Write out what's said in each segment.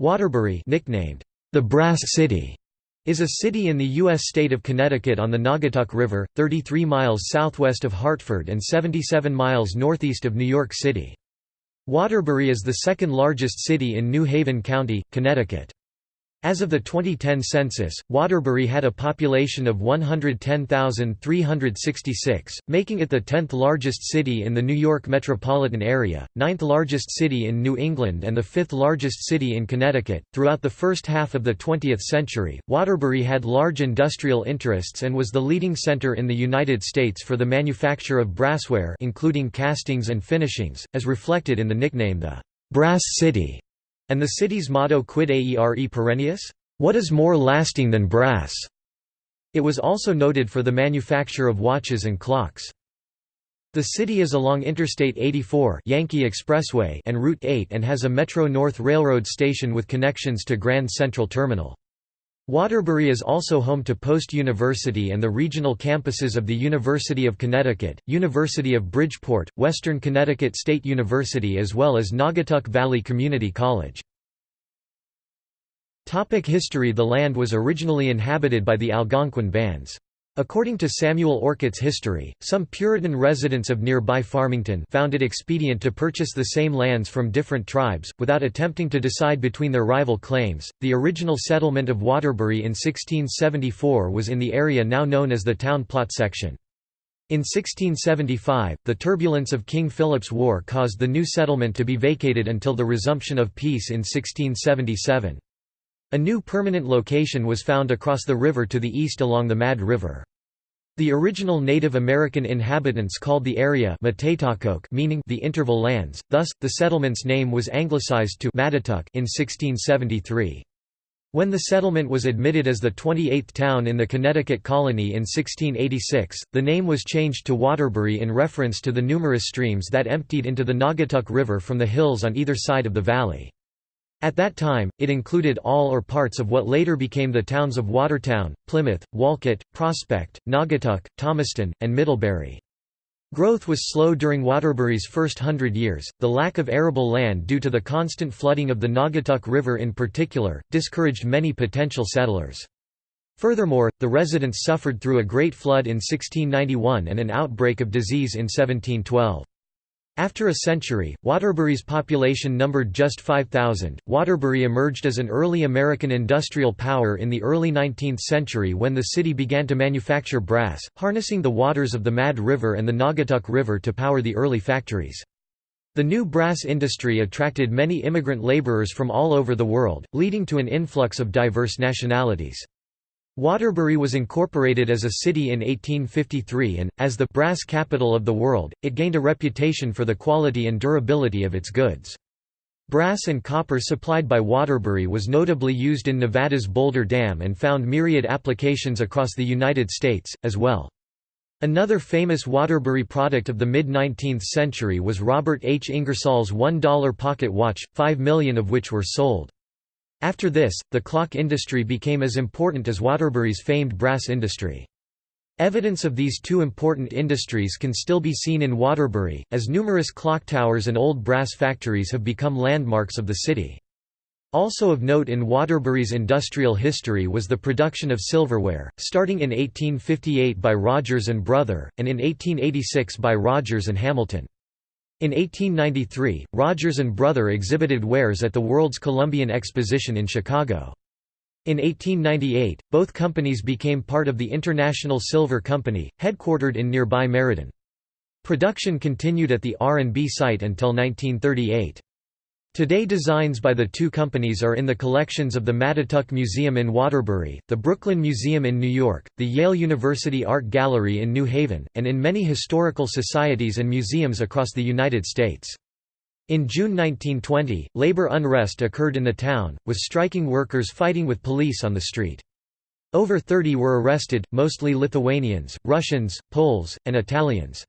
Waterbury nicknamed the Brass City is a city in the U.S. state of Connecticut on the Naugatuck River, 33 miles southwest of Hartford and 77 miles northeast of New York City. Waterbury is the second largest city in New Haven County, Connecticut. As of the 2010 census, Waterbury had a population of 110,366, making it the 10th largest city in the New York metropolitan area, 9th largest city in New England, and the 5th largest city in Connecticut. Throughout the first half of the 20th century, Waterbury had large industrial interests and was the leading center in the United States for the manufacture of brassware, including castings and finishings, as reflected in the nickname the Brass City. And the city's motto Quid aere perennius? What is more lasting than brass? It was also noted for the manufacture of watches and clocks. The city is along Interstate 84 Yankee Expressway and Route 8 and has a Metro-North Railroad station with connections to Grand Central Terminal. Waterbury is also home to Post University and the regional campuses of the University of Connecticut, University of Bridgeport, Western Connecticut State University as well as Naugatuck Valley Community College. Topic history The land was originally inhabited by the Algonquin bands. According to Samuel Orcutt's history, some Puritan residents of nearby Farmington found it expedient to purchase the same lands from different tribes, without attempting to decide between their rival claims. The original settlement of Waterbury in 1674 was in the area now known as the Town Plot section. In 1675, the turbulence of King Philip's War caused the new settlement to be vacated until the resumption of peace in 1677. A new permanent location was found across the river to the east along the Mad River. The original Native American inhabitants called the area meaning the interval lands, thus, the settlement's name was anglicized to Mattatuck in 1673. When the settlement was admitted as the 28th town in the Connecticut colony in 1686, the name was changed to Waterbury in reference to the numerous streams that emptied into the Naugatuck River from the hills on either side of the valley. At that time, it included all or parts of what later became the towns of Watertown, Plymouth, Wolcott, Prospect, Naugatuck, Thomaston, and Middlebury. Growth was slow during Waterbury's first hundred years. The lack of arable land due to the constant flooding of the Naugatuck River in particular, discouraged many potential settlers. Furthermore, the residents suffered through a great flood in 1691 and an outbreak of disease in 1712. After a century, Waterbury's population numbered just 5,000. Waterbury emerged as an early American industrial power in the early 19th century when the city began to manufacture brass, harnessing the waters of the Mad River and the Naugatuck River to power the early factories. The new brass industry attracted many immigrant laborers from all over the world, leading to an influx of diverse nationalities. Waterbury was incorporated as a city in 1853 and, as the «brass capital of the world», it gained a reputation for the quality and durability of its goods. Brass and copper supplied by Waterbury was notably used in Nevada's Boulder Dam and found myriad applications across the United States, as well. Another famous Waterbury product of the mid-19th century was Robert H. Ingersoll's $1 pocket watch, five million of which were sold. After this, the clock industry became as important as Waterbury's famed brass industry. Evidence of these two important industries can still be seen in Waterbury, as numerous clock towers and old brass factories have become landmarks of the city. Also of note in Waterbury's industrial history was the production of silverware, starting in 1858 by Rogers and Brother, and in 1886 by Rogers and Hamilton. In 1893, Rogers and Brother exhibited wares at the World's Columbian Exposition in Chicago. In 1898, both companies became part of the International Silver Company, headquartered in nearby Meriden. Production continued at the R&B site until 1938. Today designs by the two companies are in the collections of the Mattatuck Museum in Waterbury, the Brooklyn Museum in New York, the Yale University Art Gallery in New Haven, and in many historical societies and museums across the United States. In June 1920, labor unrest occurred in the town, with striking workers fighting with police on the street. Over 30 were arrested, mostly Lithuanians, Russians, Poles, and Italians.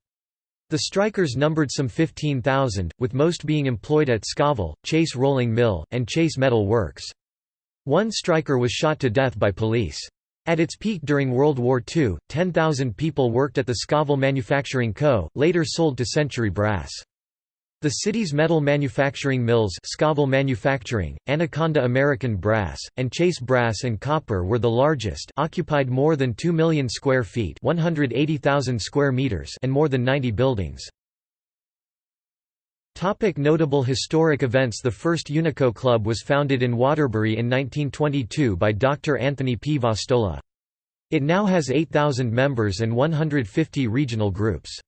The strikers numbered some 15,000, with most being employed at Scovill, Chase Rolling Mill, and Chase Metal Works. One striker was shot to death by police. At its peak during World War II, 10,000 people worked at the Scovill Manufacturing Co., later sold to Century Brass. The city's metal manufacturing mills Scovill Manufacturing, Anaconda American Brass, and Chase Brass and Copper were the largest occupied more than 2 million square feet 180,000 square meters and more than 90 buildings. Topic notable historic events The first Unico Club was founded in Waterbury in 1922 by Dr. Anthony P. Vastola. It now has 8,000 members and 150 regional groups.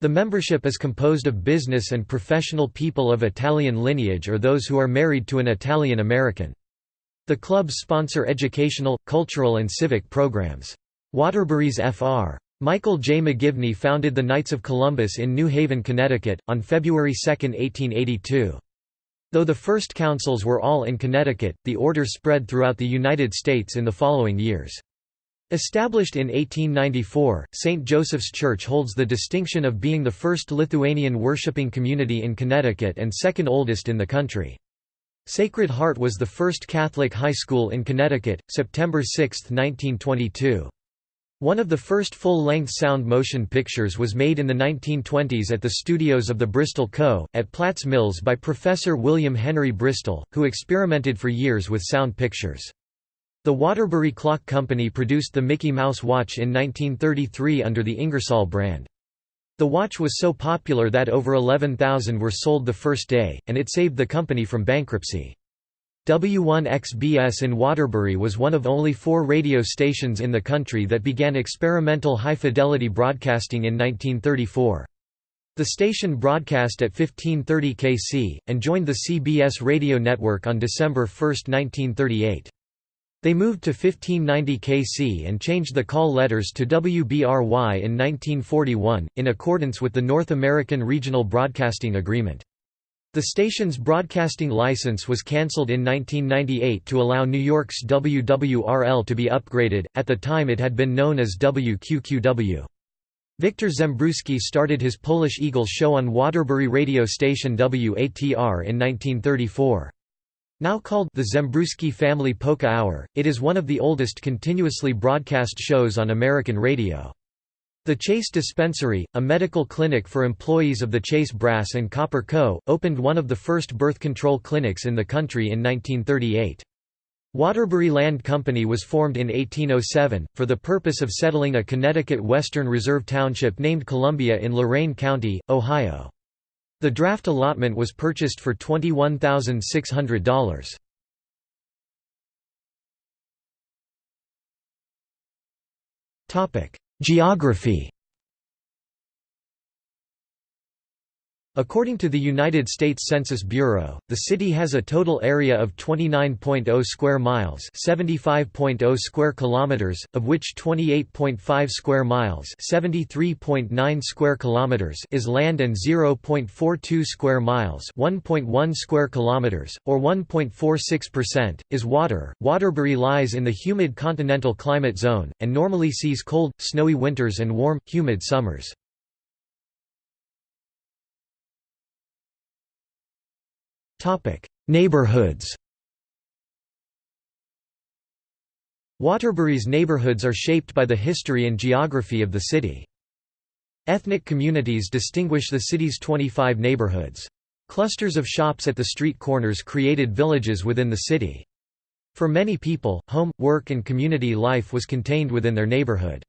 The membership is composed of business and professional people of Italian lineage or those who are married to an Italian American. The clubs sponsor educational, cultural and civic programs. Waterbury's Fr. Michael J. McGivney founded the Knights of Columbus in New Haven, Connecticut, on February 2, 1882. Though the first councils were all in Connecticut, the order spread throughout the United States in the following years. Established in 1894, St. Joseph's Church holds the distinction of being the first Lithuanian worshipping community in Connecticut and second oldest in the country. Sacred Heart was the first Catholic high school in Connecticut, September 6, 1922. One of the first full-length sound motion pictures was made in the 1920s at the studios of the Bristol Co., at Platts Mills by Professor William Henry Bristol, who experimented for years with sound pictures. The Waterbury Clock Company produced the Mickey Mouse watch in 1933 under the Ingersoll brand. The watch was so popular that over 11,000 were sold the first day, and it saved the company from bankruptcy. W1XBS in Waterbury was one of only four radio stations in the country that began experimental high-fidelity broadcasting in 1934. The station broadcast at 1530 kc, and joined the CBS radio network on December 1, 1938. They moved to 1590 kc and changed the call letters to WBRY in 1941, in accordance with the North American Regional Broadcasting Agreement. The station's broadcasting license was cancelled in 1998 to allow New York's WWRL to be upgraded, at the time it had been known as WQQW. Victor Zembruski started his Polish Eagle show on Waterbury radio station WATR in 1934. Now called the Zembruski Family Polka Hour, it is one of the oldest continuously broadcast shows on American radio. The Chase Dispensary, a medical clinic for employees of the Chase Brass and Copper Co., opened one of the first birth control clinics in the country in 1938. Waterbury Land Company was formed in 1807, for the purpose of settling a Connecticut Western Reserve Township named Columbia in Lorain County, Ohio. The draft allotment was purchased for $21,600. Topic: Geography According to the United States Census Bureau, the city has a total area of 29.0 square miles, 75.0 square kilometers, of which 28.5 square miles, 73.9 square kilometers is land and 0.42 square miles, 1.1 square kilometers or 1.46% is water. Waterbury lies in the humid continental climate zone and normally sees cold, snowy winters and warm, humid summers. Neighborhoods Waterbury's neighborhoods are shaped by the history and geography of the city. Ethnic communities distinguish the city's 25 neighborhoods. Clusters of shops at the street corners created villages within the city. For many people, home, work and community life was contained within their neighborhood.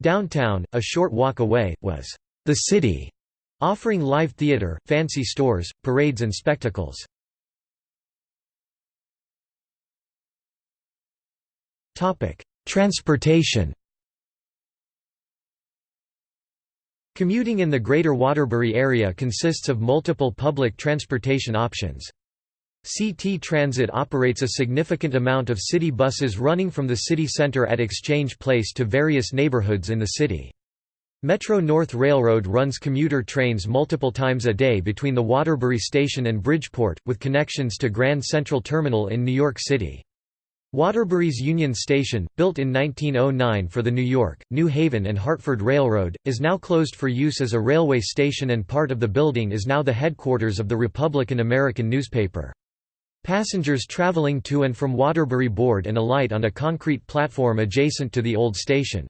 Downtown, a short walk away, was the city, offering live theater, fancy stores, parades and spectacles. Transportation Commuting in the Greater Waterbury area consists of multiple public transportation options. CT Transit operates a significant amount of city buses running from the city center at Exchange Place to various neighborhoods in the city. Metro-North Railroad runs commuter trains multiple times a day between the Waterbury Station and Bridgeport, with connections to Grand Central Terminal in New York City. Waterbury's Union Station, built in 1909 for the New York, New Haven and Hartford Railroad, is now closed for use as a railway station and part of the building is now the headquarters of the Republican American newspaper. Passengers traveling to and from Waterbury board and alight on a concrete platform adjacent to the old station.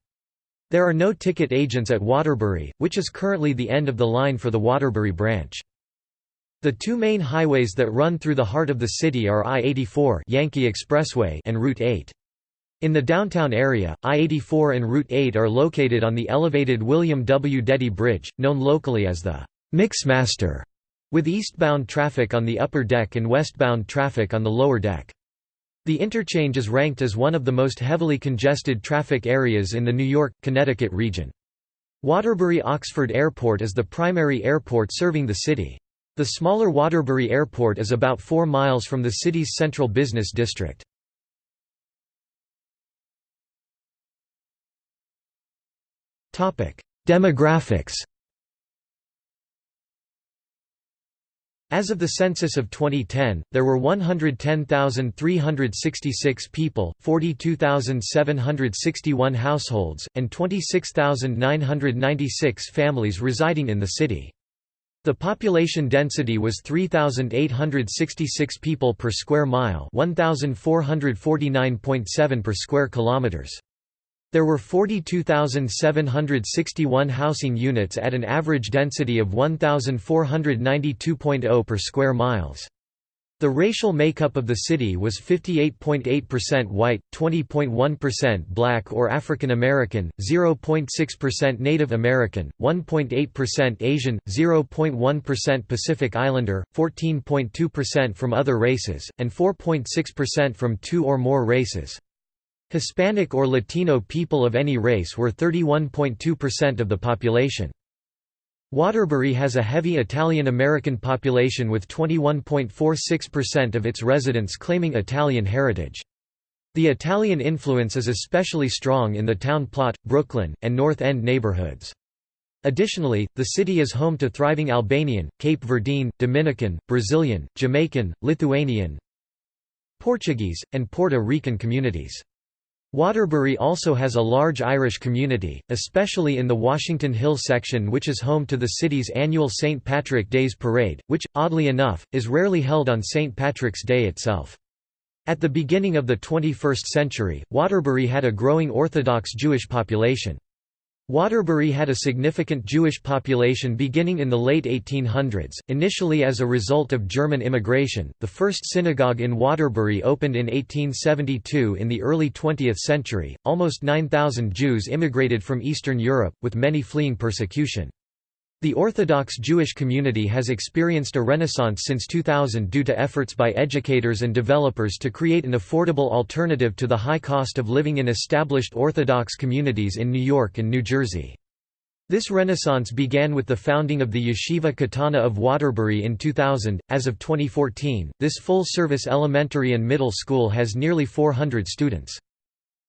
There are no ticket agents at Waterbury, which is currently the end of the line for the Waterbury branch. The two main highways that run through the heart of the city are I-84 Yankee Expressway and Route 8. In the downtown area, I-84 and Route 8 are located on the elevated William W. Deady Bridge, known locally as the Mixmaster, with eastbound traffic on the upper deck and westbound traffic on the lower deck. The interchange is ranked as one of the most heavily congested traffic areas in the New York, Connecticut region. Waterbury Oxford Airport is the primary airport serving the city. The smaller Waterbury Airport is about 4 miles from the city's central business district. Demographics As of the census of 2010, there were 110,366 people, 42,761 households, and 26,996 families residing in the city. The population density was 3866 people per square mile, 1449.7 per square kilometers. There were 42,761 housing units at an average density of 1492.0 per square miles. The racial makeup of the city was 58.8% white, 20.1% black or African American, 0.6% Native American, 1.8% Asian, 0.1% Pacific Islander, 14.2% from other races, and 4.6% from two or more races. Hispanic or Latino people of any race were 31.2% of the population. Waterbury has a heavy Italian-American population with 21.46% of its residents claiming Italian heritage. The Italian influence is especially strong in the Town Plot, Brooklyn, and North End neighborhoods. Additionally, the city is home to thriving Albanian, Cape Verdean, Dominican, Brazilian, Jamaican, Lithuanian, Portuguese, and Puerto Rican communities. Waterbury also has a large Irish community, especially in the Washington Hill section which is home to the city's annual St. Patrick Days Parade, which, oddly enough, is rarely held on St. Patrick's Day itself. At the beginning of the 21st century, Waterbury had a growing Orthodox Jewish population. Waterbury had a significant Jewish population beginning in the late 1800s, initially as a result of German immigration. The first synagogue in Waterbury opened in 1872 in the early 20th century. Almost 9,000 Jews immigrated from Eastern Europe, with many fleeing persecution. The Orthodox Jewish community has experienced a renaissance since 2000 due to efforts by educators and developers to create an affordable alternative to the high cost of living in established Orthodox communities in New York and New Jersey. This renaissance began with the founding of the Yeshiva Katana of Waterbury in 2000. As of 2014, this full service elementary and middle school has nearly 400 students.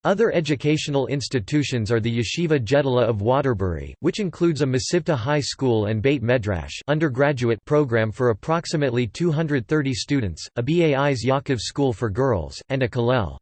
Other educational institutions are the Yeshiva Gedolah of Waterbury, which includes a Mesivta High School and Beit Medrash undergraduate program for approximately 230 students, a Bais Yaakov School for Girls, and a Kollel.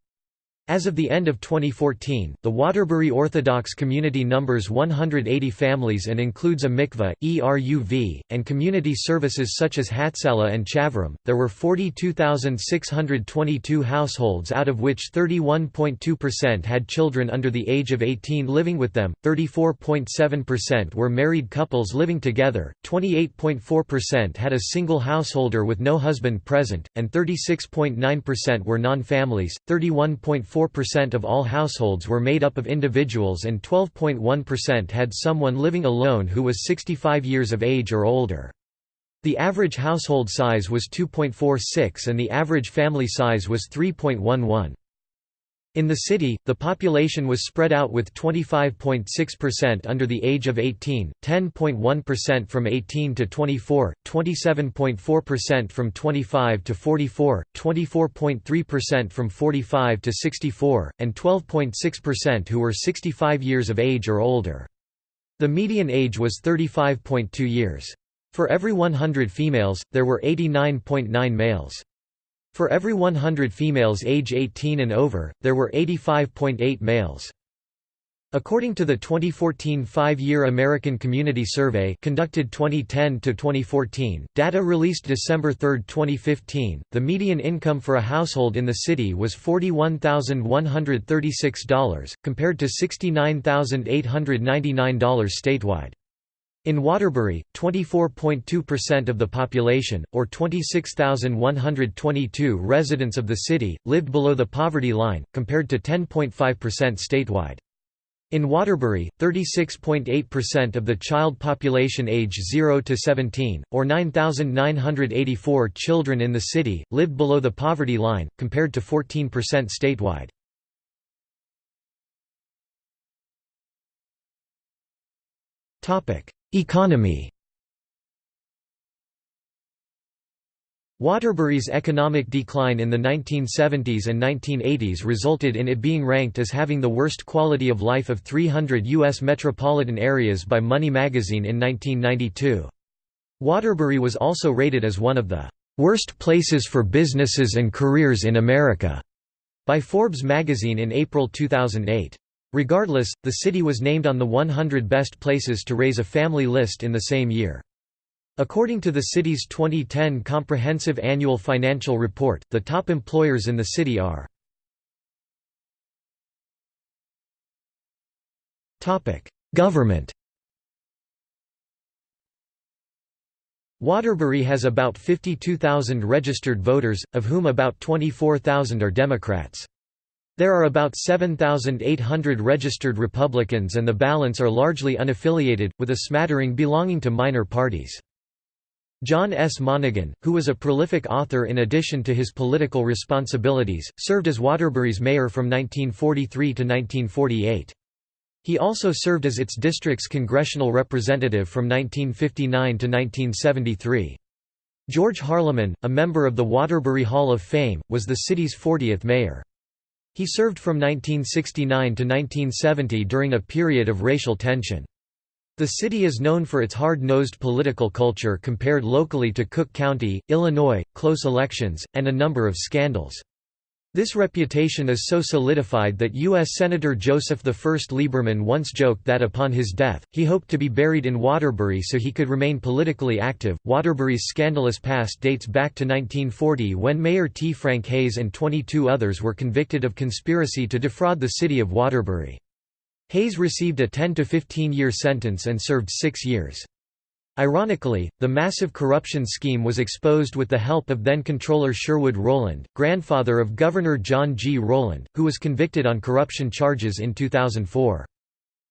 As of the end of 2014, the Waterbury Orthodox community numbers 180 families and includes a mikveh, ERUV, and community services such as Hatzalah and Chaverim. There were 42,622 households, out of which 31.2% had children under the age of 18 living with them, 34.7% were married couples living together, 28.4% had a single householder with no husband present, and 36.9% were non families, 31.4 4% of all households were made up of individuals and 12.1% had someone living alone who was 65 years of age or older. The average household size was 2.46 and the average family size was 3.11. In the city, the population was spread out with 25.6% under the age of 18, 10.1% from 18 to 24, 27.4% from 25 to 44, 24.3% from 45 to 64, and 12.6% who were 65 years of age or older. The median age was 35.2 years. For every 100 females, there were 89.9 males. For every 100 females age 18 and over, there were 85.8 males. According to the 2014 five-year American Community Survey conducted 2010–2014, data released December 3, 2015, the median income for a household in the city was $41,136, compared to $69,899 statewide. In Waterbury, 24.2% of the population, or 26,122 residents of the city, lived below the poverty line, compared to 10.5% statewide. In Waterbury, 36.8% of the child population age 0 to 17, or 9,984 children in the city, lived below the poverty line, compared to 14% statewide. Economy Waterbury's economic decline in the 1970s and 1980s resulted in it being ranked as having the worst quality of life of 300 U.S. metropolitan areas by Money magazine in 1992. Waterbury was also rated as one of the "...worst places for businesses and careers in America." by Forbes magazine in April 2008. Regardless, the city was named on the 100 Best Places to Raise a Family list in the same year. According to the city's 2010 Comprehensive Annual Financial Report, the top employers in the city are Government Waterbury has about 52,000 registered voters, of whom about 24,000 are Democrats. There are about 7,800 registered Republicans and the balance are largely unaffiliated, with a smattering belonging to minor parties. John S. Monaghan, who was a prolific author in addition to his political responsibilities, served as Waterbury's mayor from 1943 to 1948. He also served as its district's congressional representative from 1959 to 1973. George Harlamon, a member of the Waterbury Hall of Fame, was the city's 40th mayor. He served from 1969 to 1970 during a period of racial tension. The city is known for its hard-nosed political culture compared locally to Cook County, Illinois, close elections, and a number of scandals. This reputation is so solidified that U.S. Senator Joseph I Lieberman once joked that upon his death, he hoped to be buried in Waterbury so he could remain politically active. Waterbury's scandalous past dates back to 1940 when Mayor T. Frank Hayes and 22 others were convicted of conspiracy to defraud the city of Waterbury. Hayes received a 10 to 15 year sentence and served six years. Ironically, the massive corruption scheme was exposed with the help of then-controller Sherwood Rowland, grandfather of Governor John G. Rowland, who was convicted on corruption charges in 2004.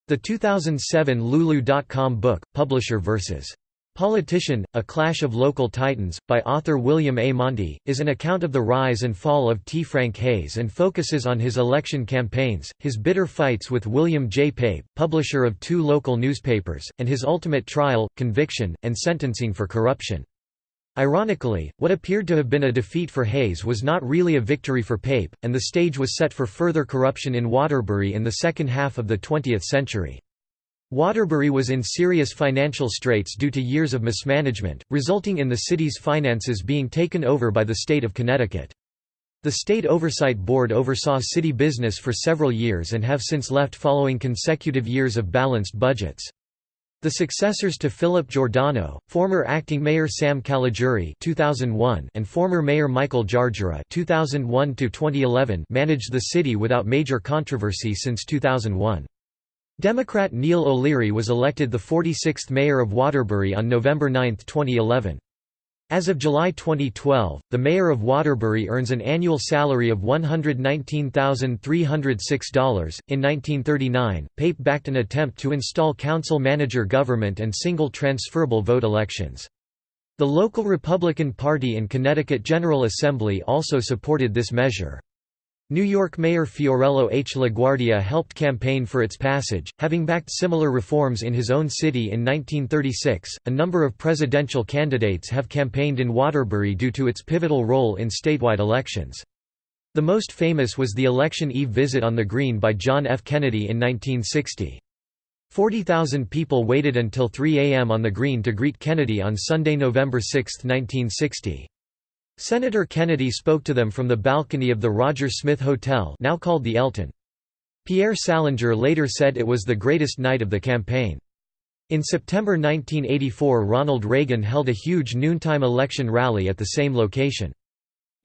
The 2007 Lulu.com book, Publisher vs. Politician, A Clash of Local Titans, by author William A. Monty, is an account of the rise and fall of T. Frank Hayes and focuses on his election campaigns, his bitter fights with William J. Pape, publisher of two local newspapers, and his ultimate trial, conviction, and sentencing for corruption. Ironically, what appeared to have been a defeat for Hayes was not really a victory for Pape, and the stage was set for further corruption in Waterbury in the second half of the 20th century. Waterbury was in serious financial straits due to years of mismanagement, resulting in the city's finances being taken over by the state of Connecticut. The State Oversight Board oversaw city business for several years and have since left following consecutive years of balanced budgets. The successors to Philip Giordano, former acting mayor Sam Caligiuri 2001 and former mayor Michael Jarjura 2001 managed the city without major controversy since 2001. Democrat Neil O'Leary was elected the 46th mayor of Waterbury on November 9, 2011. As of July 2012, the mayor of Waterbury earns an annual salary of $119,306. In 1939, Pape backed an attempt to install council manager government and single transferable vote elections. The local Republican Party and Connecticut General Assembly also supported this measure. New York Mayor Fiorello H. LaGuardia helped campaign for its passage, having backed similar reforms in his own city in 1936. A number of presidential candidates have campaigned in Waterbury due to its pivotal role in statewide elections. The most famous was the election eve visit on the Green by John F. Kennedy in 1960. 40,000 people waited until 3 a.m. on the Green to greet Kennedy on Sunday, November 6, 1960. Senator Kennedy spoke to them from the balcony of the Roger Smith Hotel now called the Elton. Pierre Salinger later said it was the greatest night of the campaign. In September 1984 Ronald Reagan held a huge noontime election rally at the same location.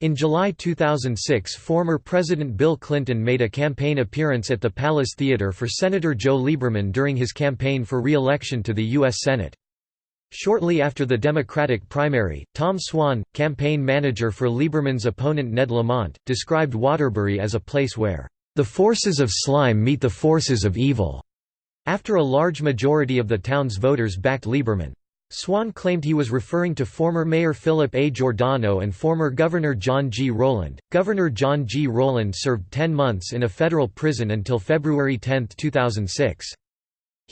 In July 2006 former President Bill Clinton made a campaign appearance at the Palace Theater for Senator Joe Lieberman during his campaign for re-election to the U.S. Senate. Shortly after the Democratic primary, Tom Swan, campaign manager for Lieberman's opponent Ned Lamont, described Waterbury as a place where, "...the forces of slime meet the forces of evil." After a large majority of the town's voters backed Lieberman. Swan claimed he was referring to former Mayor Philip A. Giordano and former Governor John G. Rowland. Governor John G. Rowland served 10 months in a federal prison until February 10, 2006.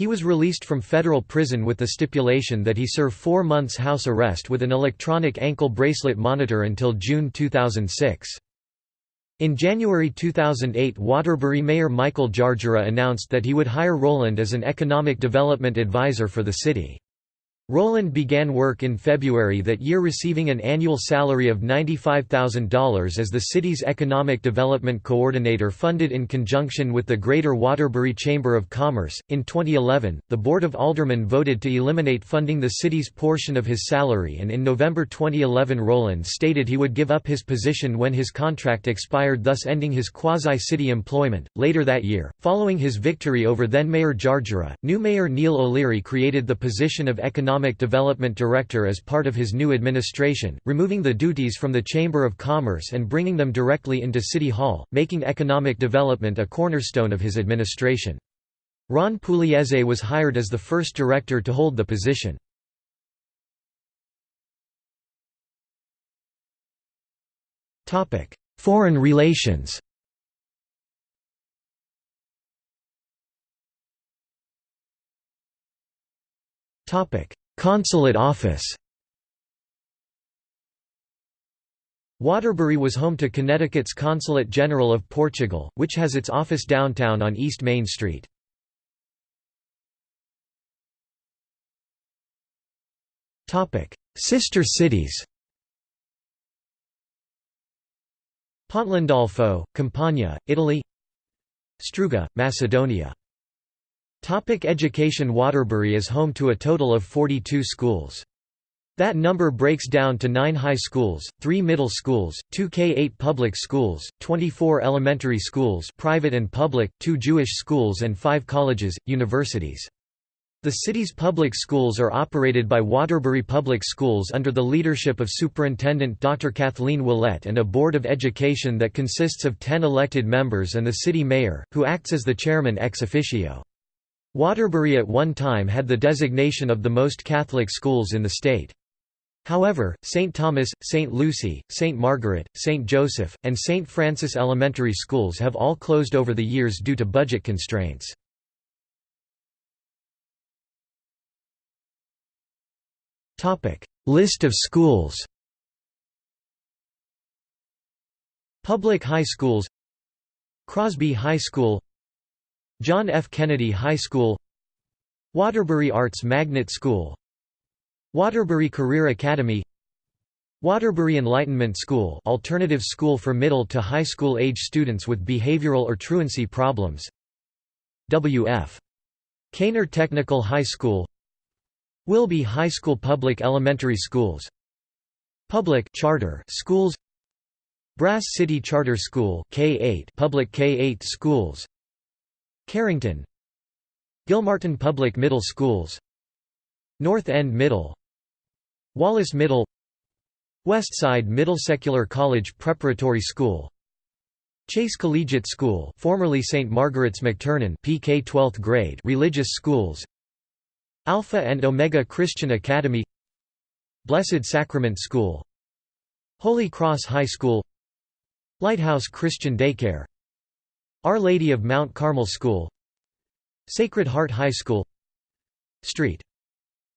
He was released from federal prison with the stipulation that he serve four months house arrest with an electronic ankle bracelet monitor until June 2006. In January 2008 Waterbury Mayor Michael Jarjura announced that he would hire Rowland as an economic development advisor for the city. Rowland began work in February that year receiving an annual salary of $95,000 as the city's Economic Development Coordinator funded in conjunction with the Greater Waterbury Chamber of Commerce. In 2011, the Board of Aldermen voted to eliminate funding the city's portion of his salary and in November 2011 Rowland stated he would give up his position when his contract expired thus ending his quasi-city employment. Later that year, following his victory over then-Mayor Jarjura, new Mayor Neil O'Leary created the position of Economic Economic Development Director as part of his new administration, removing the duties from the Chamber of Commerce and bringing them directly into City Hall, making economic development a cornerstone of his administration. Ron Pugliese was hired as the first director to hold the position. Foreign relations Topic: Consulate office. Waterbury was home to Connecticut's Consulate General of Portugal, which has its office downtown on East Main Street. Sister cities. Pontelandolfo, Campania, Italy. Struga, Macedonia Topic education Waterbury is home to a total of 42 schools. That number breaks down to 9 high schools, 3 middle schools, 2 K-8 public schools, 24 elementary schools private and public, 2 Jewish schools and 5 colleges, universities. The city's public schools are operated by Waterbury Public Schools under the leadership of Superintendent Dr. Kathleen Willett and a Board of Education that consists of 10 elected members and the city mayor, who acts as the chairman ex officio. Waterbury at one time had the designation of the most Catholic schools in the state. However, St. Thomas, St. Lucy, St. Margaret, St. Joseph, and St. Francis elementary schools have all closed over the years due to budget constraints. List of schools Public high schools Crosby High School John F. Kennedy High School Waterbury Arts Magnet School Waterbury Career Academy Waterbury Enlightenment School alternative school for middle to high school age students with behavioral or truancy problems W.F. Kaynor Technical High School Wilby High School Public Elementary Schools Public charter schools Brass City Charter School K-8 public K-8 schools Carrington. Gilmartin Public Middle Schools. North End Middle. Wallace Middle. Westside Middle Secular College Preparatory School. Chase Collegiate School formerly St. Margaret's McTernan PK 12th grade religious schools. Alpha and Omega Christian Academy. Blessed Sacrament School. Holy Cross High School. Lighthouse Christian Daycare our Lady of Mount Carmel School Sacred Heart High School Street.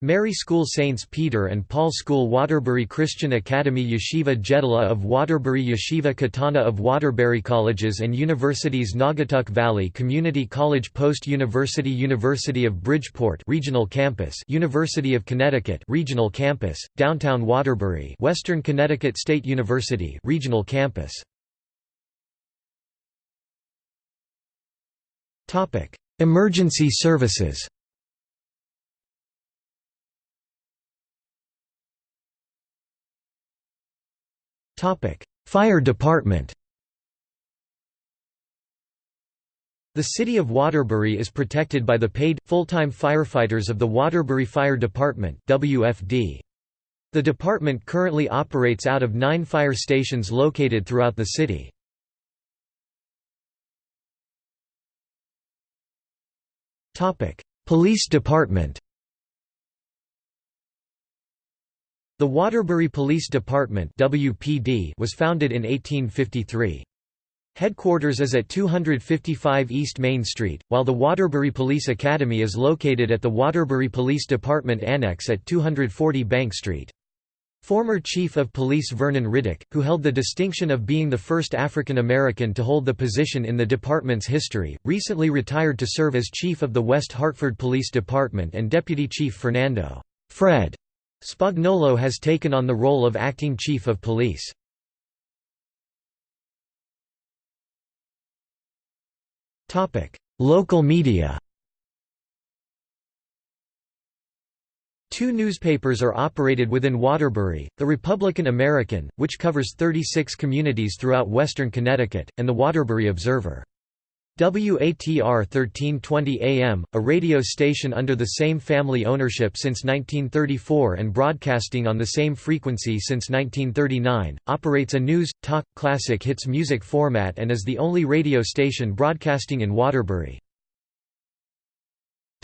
Mary School Saints Peter and Paul School Waterbury Christian Academy Yeshiva Gedolah of Waterbury Yeshiva Katana of Waterbury Colleges and Universities Naugatuck Valley Community College Post University University of Bridgeport Regional Campus University of Connecticut Regional Campus, Downtown Waterbury Western Connecticut State University Regional Campus Emergency services. Fire Department The city of Waterbury is protected by the paid, full-time firefighters of the Waterbury Fire Department WFD. The department currently operates out of nine fire stations located throughout the city. Police department The Waterbury Police Department WPD was founded in 1853. Headquarters is at 255 East Main Street, while the Waterbury Police Academy is located at the Waterbury Police Department Annex at 240 Bank Street. Former Chief of Police Vernon Riddick, who held the distinction of being the first African American to hold the position in the department's history, recently retired to serve as Chief of the West Hartford Police Department and Deputy Chief Fernando Fred Spagnolo has taken on the role of Acting Chief of Police. Local media Two newspapers are operated within Waterbury, the Republican American, which covers 36 communities throughout western Connecticut, and the Waterbury Observer. WATR 1320 AM, a radio station under the same family ownership since 1934 and broadcasting on the same frequency since 1939, operates a news, talk, classic hits music format and is the only radio station broadcasting in Waterbury.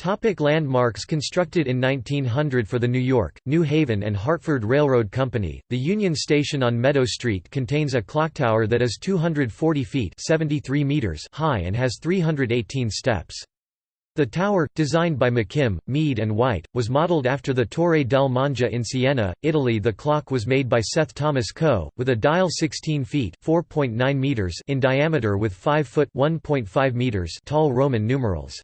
Topic landmarks Constructed in 1900 for the New York, New Haven and Hartford Railroad Company, the Union Station on Meadow Street contains a clock tower that is 240 feet 73 meters high and has 318 steps. The tower, designed by McKim, Mead and White, was modeled after the Torre del Mangia in Siena, Italy The clock was made by Seth Thomas Coe, with a dial 16 feet meters in diameter with 5 foot meters tall Roman numerals.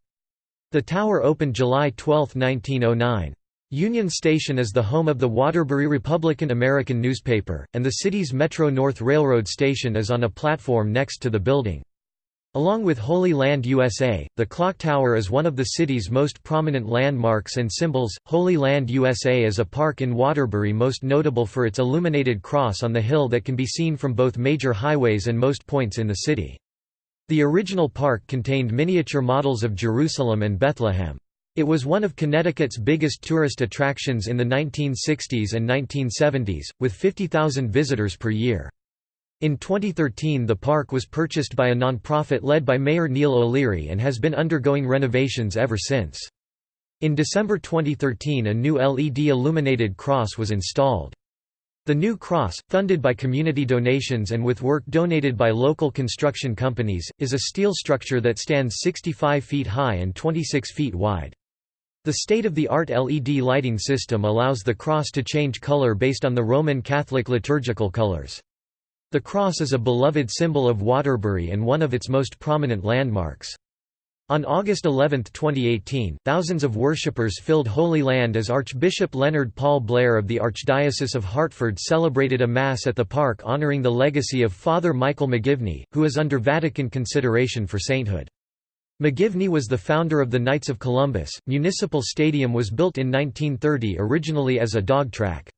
The tower opened July 12, 1909. Union Station is the home of the Waterbury Republican American newspaper, and the city's Metro-North Railroad station is on a platform next to the building. Along with Holy Land USA, the clock tower is one of the city's most prominent landmarks and symbols. Holy Land USA is a park in Waterbury most notable for its illuminated cross on the hill that can be seen from both major highways and most points in the city. The original park contained miniature models of Jerusalem and Bethlehem. It was one of Connecticut's biggest tourist attractions in the 1960s and 1970s, with 50,000 visitors per year. In 2013 the park was purchased by a nonprofit led by Mayor Neil O'Leary and has been undergoing renovations ever since. In December 2013 a new LED illuminated cross was installed. The new cross, funded by community donations and with work donated by local construction companies, is a steel structure that stands 65 feet high and 26 feet wide. The state-of-the-art LED lighting system allows the cross to change color based on the Roman Catholic liturgical colors. The cross is a beloved symbol of Waterbury and one of its most prominent landmarks. On August 11, 2018, thousands of worshippers filled Holy Land as Archbishop Leonard Paul Blair of the Archdiocese of Hartford celebrated a Mass at the park honoring the legacy of Father Michael McGivney, who is under Vatican consideration for sainthood. McGivney was the founder of the Knights of Columbus. Municipal Stadium was built in 1930 originally as a dog track.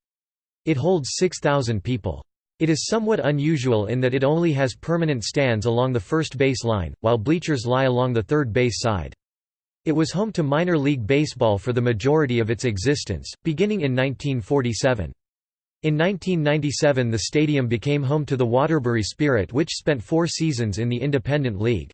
It holds 6,000 people. It is somewhat unusual in that it only has permanent stands along the first base line, while bleachers lie along the third base side. It was home to minor league baseball for the majority of its existence, beginning in 1947. In 1997 the stadium became home to the Waterbury Spirit which spent four seasons in the Independent League.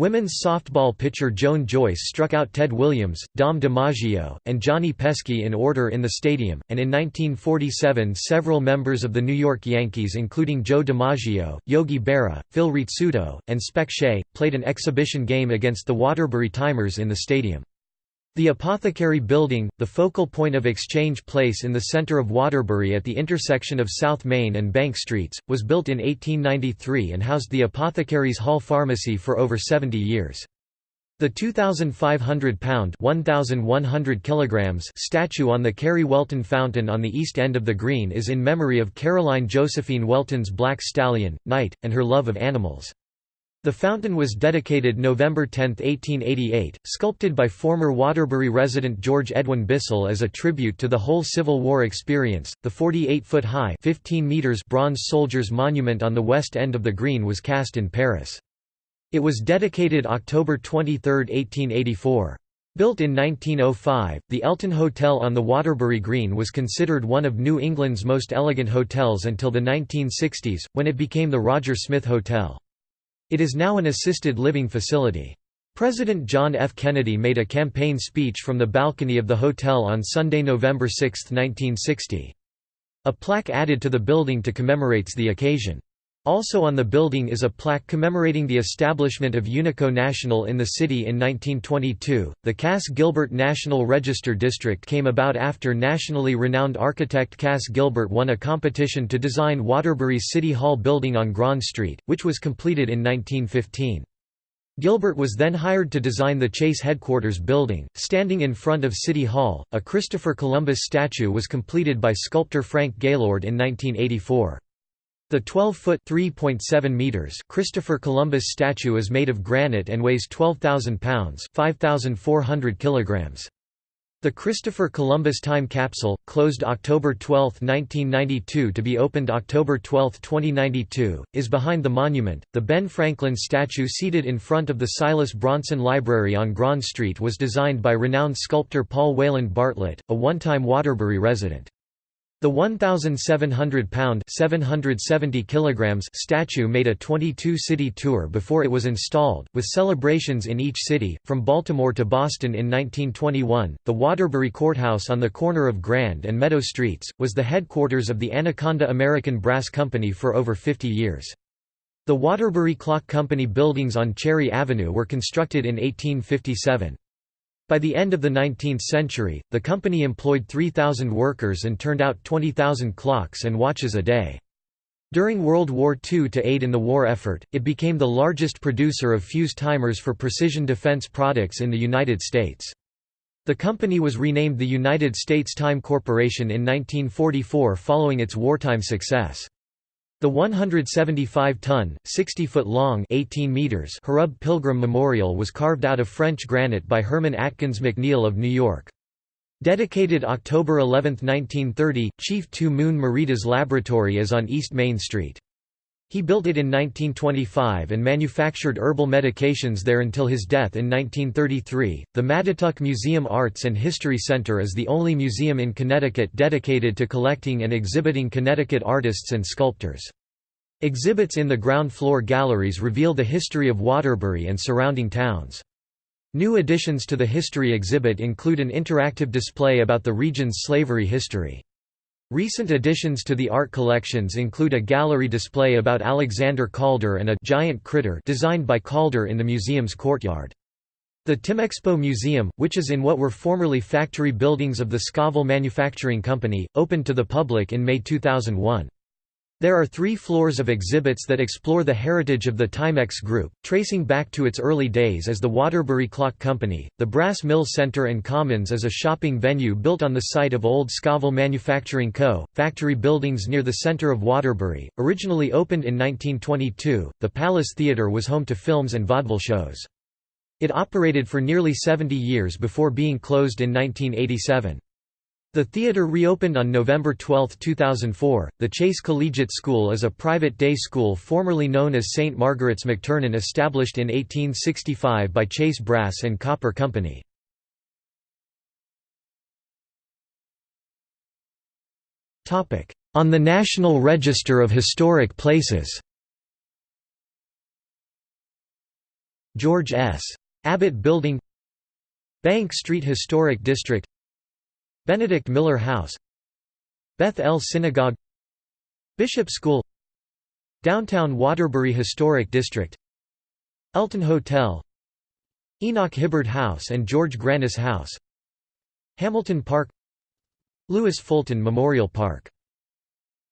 Women's softball pitcher Joan Joyce struck out Ted Williams, Dom DiMaggio, and Johnny Pesky in order in the stadium, and in 1947 several members of the New York Yankees including Joe DiMaggio, Yogi Berra, Phil Rizzuto, and Spec Shea, played an exhibition game against the Waterbury Timers in the stadium. The Apothecary Building, the focal point of Exchange Place in the center of Waterbury at the intersection of South Main and Bank Streets, was built in 1893 and housed the Apothecaries Hall Pharmacy for over 70 years. The 2,500-pound (1,100 kilograms) statue on the Carrie Welton Fountain on the east end of the green is in memory of Caroline Josephine Welton's black stallion, Knight, and her love of animals. The fountain was dedicated November 10, 1888, sculpted by former Waterbury resident George Edwin Bissell as a tribute to the whole Civil War experience. The 48-foot high, 15 meters bronze soldiers monument on the west end of the green was cast in Paris. It was dedicated October 23, 1884. Built in 1905, the Elton Hotel on the Waterbury Green was considered one of New England's most elegant hotels until the 1960s, when it became the Roger Smith Hotel. It is now an assisted living facility. President John F. Kennedy made a campaign speech from the balcony of the hotel on Sunday, November 6, 1960. A plaque added to the building to commemorates the occasion. Also on the building is a plaque commemorating the establishment of Unico National in the city in 1922. The Cass Gilbert National Register District came about after nationally renowned architect Cass Gilbert won a competition to design Waterbury's City Hall building on Grand Street, which was completed in 1915. Gilbert was then hired to design the Chase headquarters building, standing in front of City Hall. A Christopher Columbus statue was completed by sculptor Frank Gaylord in 1984. The 12-foot (3.7 meters) Christopher Columbus statue is made of granite and weighs 12,000 pounds (5,400 kilograms). The Christopher Columbus Time Capsule, closed October 12, 1992 to be opened October 12, 2092, is behind the monument. The Ben Franklin statue seated in front of the Silas Bronson Library on Grand Street was designed by renowned sculptor Paul Wayland Bartlett, a one-time Waterbury resident. The 1,700-pound (770 kilograms) statue made a 22-city tour before it was installed, with celebrations in each city, from Baltimore to Boston in 1921. The Waterbury Courthouse on the corner of Grand and Meadow Streets, was the headquarters of the Anaconda American Brass Company for over 50 years. The Waterbury Clock Company buildings on Cherry Avenue were constructed in 1857. By the end of the 19th century, the company employed 3,000 workers and turned out 20,000 clocks and watches a day. During World War II to aid in the war effort, it became the largest producer of fuse timers for precision defense products in the United States. The company was renamed the United States Time Corporation in 1944 following its wartime success. The 175-ton, 60-foot-long Hrub Pilgrim Memorial was carved out of French granite by Hermon Atkins MacNeil of New York. Dedicated October 11, 1930, Chief Two Moon Meridas Laboratory is on East Main Street. He built it in 1925 and manufactured herbal medications there until his death in 1933. The Mattatuck Museum Arts and History Center is the only museum in Connecticut dedicated to collecting and exhibiting Connecticut artists and sculptors. Exhibits in the ground floor galleries reveal the history of Waterbury and surrounding towns. New additions to the history exhibit include an interactive display about the region's slavery history. Recent additions to the art collections include a gallery display about Alexander Calder and a giant critter designed by Calder in the museum's courtyard. The Timexpo Museum, which is in what were formerly factory buildings of the Scovill Manufacturing Company, opened to the public in May 2001. There are three floors of exhibits that explore the heritage of the Timex Group, tracing back to its early days as the Waterbury Clock Company. The Brass Mill Center and Commons is a shopping venue built on the site of Old Scovill Manufacturing Co., factory buildings near the center of Waterbury. Originally opened in 1922, the Palace Theatre was home to films and vaudeville shows. It operated for nearly 70 years before being closed in 1987. The theater reopened on November 12, 2004. The Chase Collegiate School is a private day school formerly known as St. Margaret's McTernan established in 1865 by Chase Brass and Copper Company. On the National Register of Historic Places George S. Abbott Building Bank Street Historic District Benedict Miller House Beth El Synagogue Bishop School Downtown Waterbury Historic District Elton Hotel Enoch Hibbard House and George Grannis House Hamilton Park Lewis Fulton Memorial Park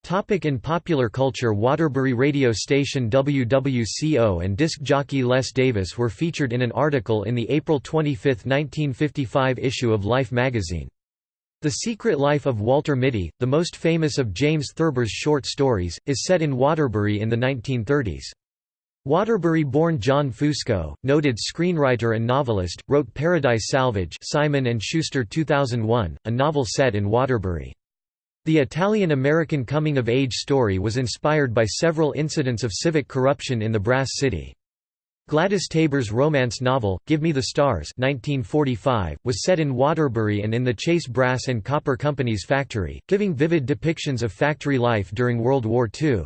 Topic in popular culture Waterbury radio station WWCO and disc jockey Les Davis were featured in an article in the April 25, 1955 issue of Life magazine. The Secret Life of Walter Mitty, the most famous of James Thurber's short stories, is set in Waterbury in the 1930s. Waterbury-born John Fusco, noted screenwriter and novelist, wrote Paradise Salvage Simon & Schuster 2001, a novel set in Waterbury. The Italian-American coming-of-age story was inspired by several incidents of civic corruption in the Brass City. Gladys Taber's romance novel, Give Me the Stars 1945, was set in Waterbury and in the Chase Brass and Copper Company's factory, giving vivid depictions of factory life during World War II.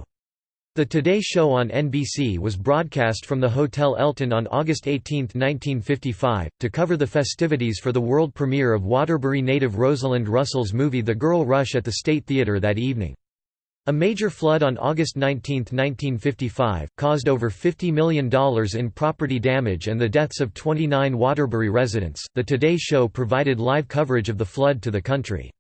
The Today Show on NBC was broadcast from the Hotel Elton on August 18, 1955, to cover the festivities for the world premiere of Waterbury native Rosalind Russell's movie The Girl Rush at the State Theatre that evening. A major flood on August 19, 1955, caused over $50 million in property damage and the deaths of 29 Waterbury residents. The Today Show provided live coverage of the flood to the country.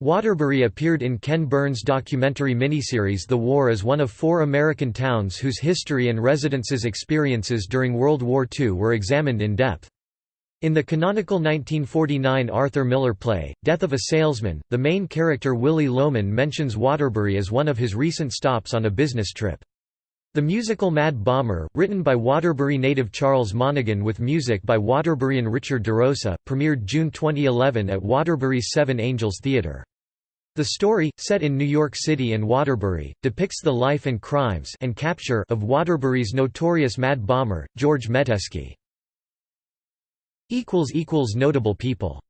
Waterbury appeared in Ken Burns' documentary miniseries The War as one of four American towns whose history and residents' experiences during World War II were examined in depth. In the canonical 1949 Arthur Miller play, Death of a Salesman, the main character Willy Loman mentions Waterbury as one of his recent stops on a business trip. The musical Mad Bomber, written by Waterbury native Charles Monaghan with music by Waterburyan Richard DeRosa, premiered June 2011 at Waterbury's Seven Angels Theatre. The story, set in New York City and Waterbury, depicts the life and crimes and capture of Waterbury's notorious Mad Bomber, George Metesky. Notable people